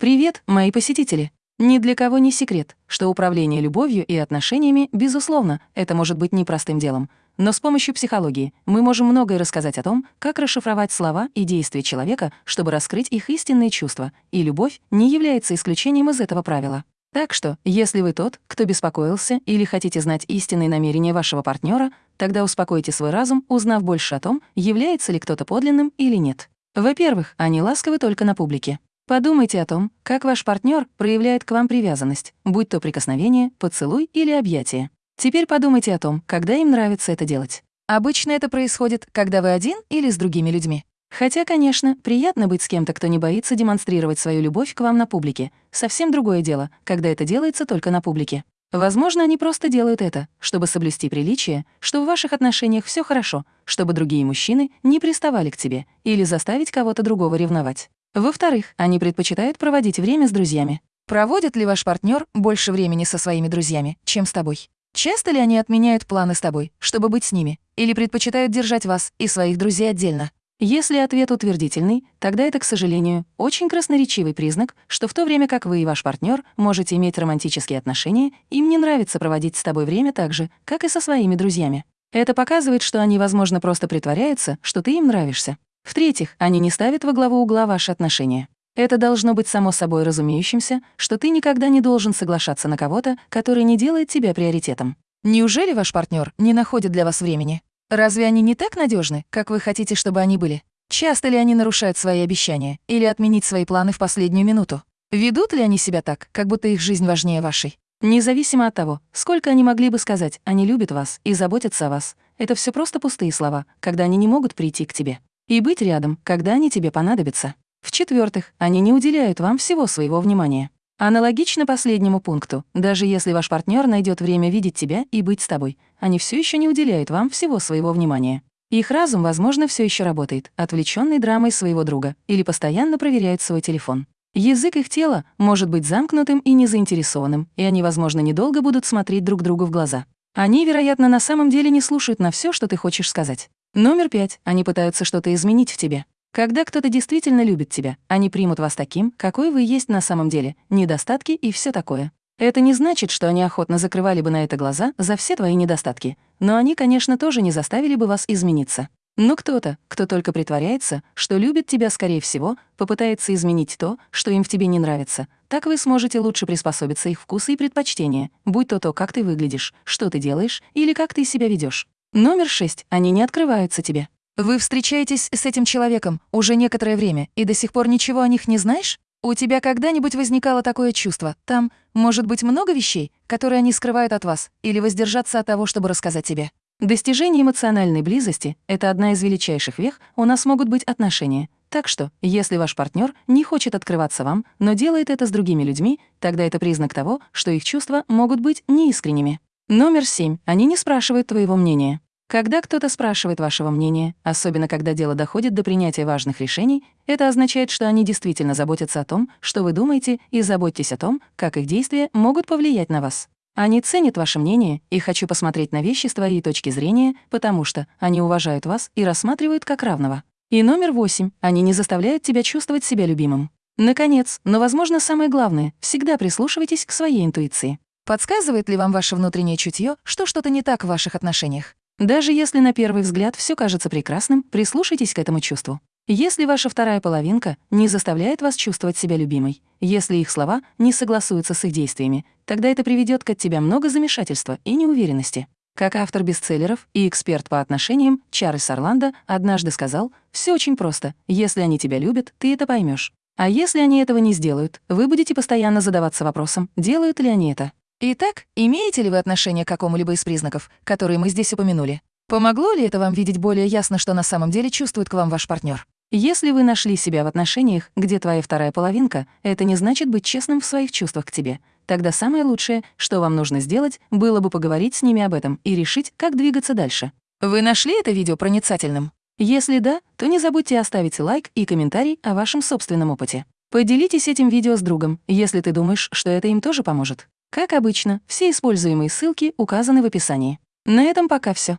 Привет, мои посетители! Ни для кого не секрет, что управление любовью и отношениями, безусловно, это может быть непростым делом. Но с помощью психологии мы можем многое рассказать о том, как расшифровать слова и действия человека, чтобы раскрыть их истинные чувства, и любовь не является исключением из этого правила. Так что, если вы тот, кто беспокоился или хотите знать истинные намерения вашего партнера, тогда успокойте свой разум, узнав больше о том, является ли кто-то подлинным или нет. Во-первых, они ласковы только на публике. Подумайте о том, как ваш партнер проявляет к вам привязанность, будь то прикосновение, поцелуй или объятие. Теперь подумайте о том, когда им нравится это делать. Обычно это происходит, когда вы один или с другими людьми. Хотя, конечно, приятно быть с кем-то, кто не боится демонстрировать свою любовь к вам на публике. Совсем другое дело, когда это делается только на публике. Возможно, они просто делают это, чтобы соблюсти приличие, что в ваших отношениях все хорошо, чтобы другие мужчины не приставали к тебе или заставить кого-то другого ревновать. Во-вторых, они предпочитают проводить время с друзьями. Проводит ли ваш партнер больше времени со своими друзьями, чем с тобой? Часто ли они отменяют планы с тобой, чтобы быть с ними, или предпочитают держать вас и своих друзей отдельно? Если ответ утвердительный, тогда это, к сожалению, очень красноречивый признак, что в то время как вы и ваш партнер можете иметь романтические отношения, им не нравится проводить с тобой время так же, как и со своими друзьями. Это показывает, что они, возможно, просто притворяются, что ты им нравишься. В-третьих, они не ставят во главу угла ваши отношения. Это должно быть само собой разумеющимся, что ты никогда не должен соглашаться на кого-то, который не делает тебя приоритетом. Неужели ваш партнер не находит для вас времени? Разве они не так надежны, как вы хотите, чтобы они были? Часто ли они нарушают свои обещания или отменить свои планы в последнюю минуту? Ведут ли они себя так, как будто их жизнь важнее вашей? Независимо от того, сколько они могли бы сказать, они любят вас и заботятся о вас, это все просто пустые слова, когда они не могут прийти к тебе и быть рядом, когда они тебе понадобятся. В-четвертых, они не уделяют вам всего своего внимания. Аналогично последнему пункту, даже если ваш партнер найдет время видеть тебя и быть с тобой, они все еще не уделяют вам всего своего внимания. Их разум, возможно, все еще работает, отвлеченный драмой своего друга, или постоянно проверяет свой телефон. Язык их тела может быть замкнутым и незаинтересованным, и они, возможно, недолго будут смотреть друг другу в глаза. Они, вероятно, на самом деле не слушают на все, что ты хочешь сказать. Номер пять. Они пытаются что-то изменить в тебе. Когда кто-то действительно любит тебя, они примут вас таким, какой вы есть на самом деле, недостатки и все такое. Это не значит, что они охотно закрывали бы на это глаза за все твои недостатки, но они, конечно, тоже не заставили бы вас измениться. Но кто-то, кто только притворяется, что любит тебя, скорее всего, попытается изменить то, что им в тебе не нравится. Так вы сможете лучше приспособиться их вкусы и предпочтения, будь то то, как ты выглядишь, что ты делаешь или как ты себя ведешь. Номер шесть. Они не открываются тебе. Вы встречаетесь с этим человеком уже некоторое время и до сих пор ничего о них не знаешь? У тебя когда-нибудь возникало такое чувство? Там может быть много вещей, которые они скрывают от вас, или воздержаться от того, чтобы рассказать тебе? Достижение эмоциональной близости — это одна из величайших вех, у нас могут быть отношения. Так что, если ваш партнер не хочет открываться вам, но делает это с другими людьми, тогда это признак того, что их чувства могут быть неискренними. Номер семь. Они не спрашивают твоего мнения. Когда кто-то спрашивает вашего мнения, особенно когда дело доходит до принятия важных решений, это означает, что они действительно заботятся о том, что вы думаете, и заботьтесь о том, как их действия могут повлиять на вас. Они ценят ваше мнение и хочу посмотреть на вещи с твоей точки зрения, потому что они уважают вас и рассматривают как равного. И номер восемь. Они не заставляют тебя чувствовать себя любимым. Наконец, но, возможно, самое главное, всегда прислушивайтесь к своей интуиции. Подсказывает ли вам ваше внутреннее чутье, что что-то не так в ваших отношениях? Даже если на первый взгляд все кажется прекрасным, прислушайтесь к этому чувству. Если ваша вторая половинка не заставляет вас чувствовать себя любимой, если их слова не согласуются с их действиями, тогда это приведет к от тебя много замешательства и неуверенности. Как автор бестселлеров и эксперт по отношениям Чарльз Орландо однажды сказал, все очень просто. Если они тебя любят, ты это поймешь. А если они этого не сделают, вы будете постоянно задаваться вопросом, делают ли они это. Итак, имеете ли вы отношение к какому-либо из признаков, которые мы здесь упомянули? Помогло ли это вам видеть более ясно, что на самом деле чувствует к вам ваш партнер? Если вы нашли себя в отношениях, где твоя вторая половинка, это не значит быть честным в своих чувствах к тебе. Тогда самое лучшее, что вам нужно сделать, было бы поговорить с ними об этом и решить, как двигаться дальше. Вы нашли это видео проницательным? Если да, то не забудьте оставить лайк и комментарий о вашем собственном опыте. Поделитесь этим видео с другом, если ты думаешь, что это им тоже поможет. Как обычно, все используемые ссылки указаны в описании. На этом пока все.